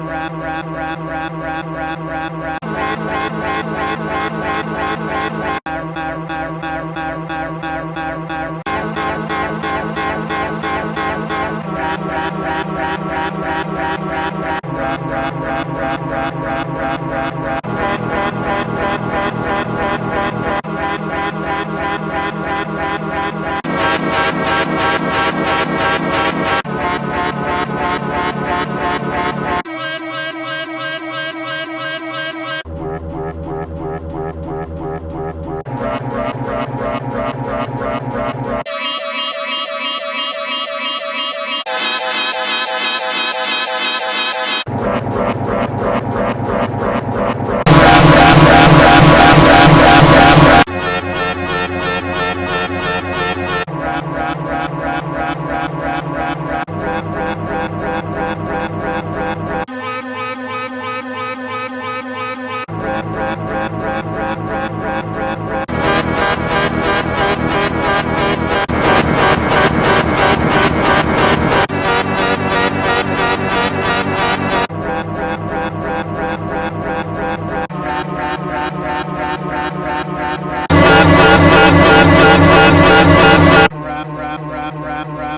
rap, rap, rap.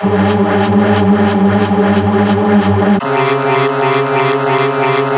Thank you.